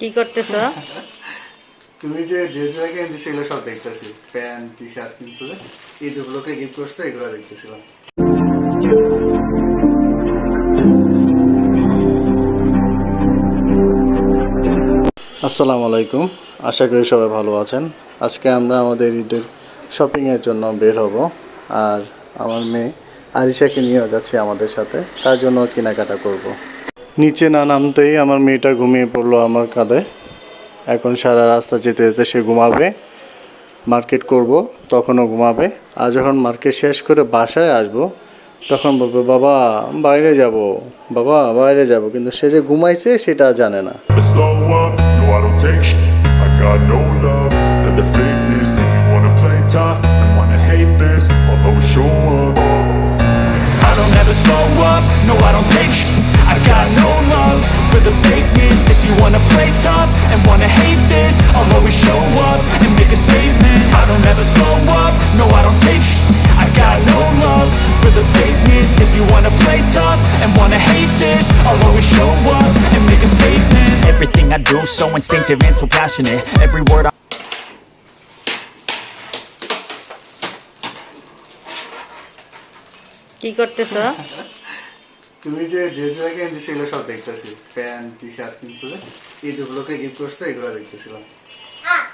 কি করতেছ? তুমি যে ড্রেসগুলো কিনতে সেগুলো সব দেখতেছি। প্যান্ট টি শার্ট কিনছো এই দুগুলোকে গিফট করছ, এগুলো দেখতেছিলাম। আসসালামু আলাইকুম আশা করি সবাই ভালো আছেন। আজকে আমরা আমাদের ঈদের শপিংয়ের জন্য বের হব। আর আমার মেয়ে আরিশাকে নিয়ে যাচ্ছি আমাদের সাথে। তার জন্য কেনাকাটা করব। নিচে না নামতেই আমার মেয়েটা ঘুমিয়ে পড়ল আমার কাঁধে। এখন সারা রাস্তা যেতে যেতে সে ঘুমাবে। মার্কেট করব, তখনও ঘুমাবে। আর যখন মার্কেট শেষ করে বাসায় আসব, তখন বলবে, বাবা, বাইরে যাব। বাবা, বাইরে যাব। কিন্তু সে যে ঘুমাইছে, সেটা জানে না। Play tough wanna hate this show up. Don't ever slow up, no I don't take sh- I got no love for the fakeness. If you wanna play tough and wanna hate this I'll always show up and make a statement. I don't ever slow up, no I don't take sh- I got no love for the fakeness. If you wanna play tough and wanna hate this I'll always show up and make a statement. Everything I do so instinctive and so passionate. Every word I কি করতেছ? তুমি যে ড্রেসগুলো কিনতে সেগুলো সব দেখতেছি। Pant T shirt কিনছো এই দুগুলোকে গিফট করছ এগুলো দেখতেছিলাম।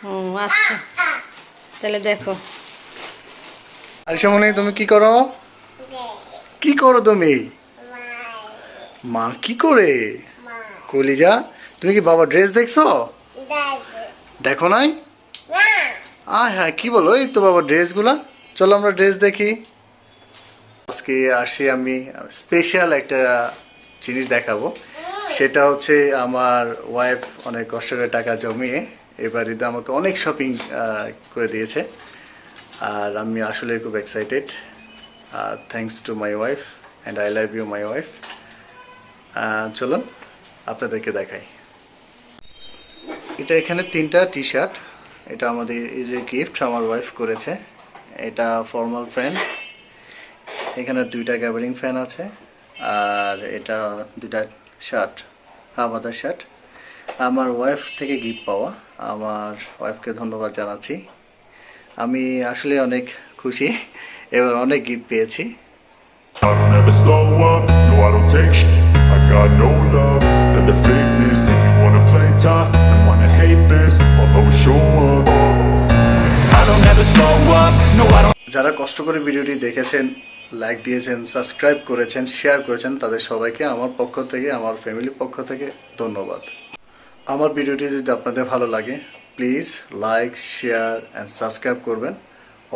ও আচ্ছা। তাহলে দেখো। আরিশা মনে তুমি কি করো? কি করো তুমি? মা কি করে? কলিজা তুমি কি বাবা ড্রেস দেখছ? দেখো নাই? আয় হ্যাঁ কি বলো? এই তো বাবা ড্রেসগুলা চলো আমরা ড্রেস দেখি। আজকে আসি আমি স্পেশাল একটা জিনিস দেখাবো। সেটা হচ্ছে আমার ওয়াইফ অনেক কষ্ট করে টাকা জমিয়ে এবার ঈদে আমাকে অনেক শপিং করে দিয়েছে। আর আমি আসলে খুব excited R thanks to my wife and I love you my wife চলুন আপনাদেরকে দেখাই। এটা এখানে তিনটা টি শার্ট এটা আমাদের যে গিফট আমার ওয়াইফ করেছে। এটা ফর্মাল ফ্যান এখানে দুইটা গ্যাবারিং ফ্যান আছে আর এটা দুইটা শার্ট হাবাদার শার্ট আমার ওয়াইফ থেকে গিফট পাওয়া আমার ওয়াইফকে ধন্যবাদ জানাচ্ছি। আমি আসলে অনেক খুশি এবার অনেক গিফট পেয়েছি। যারা কষ্ট করে ভিডিওটি দেখেছেন লাইক দিয়েছেন সাবস্ক্রাইব করেছেন শেয়ার করেছেন, তাদের সবাইকে আমার পক্ষ থেকে, আমার ফ্যামিলির পক্ষ থেকে ধন্যবাদ। আমার ভিডিওটি যদি আপনাদের ভালো লাগে please like share and subscribe করবেন।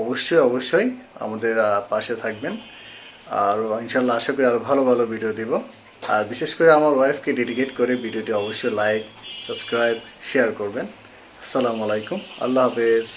অবশ্যই অবশ্যই আমাদের পাশে থাকবেন। আর ইনশাল্লাহ আশা করি আরও ভালো ভালো ভিডিও দিব। আর বিশেষ করে আমার ওয়াইফকে ডেডিকেট করে ভিডিওটি অবশ্যই লাইক সাবস্ক্রাইব শেয়ার করবেন। আসসালামু আলাইকুম। আল্লাহ হাফেজ।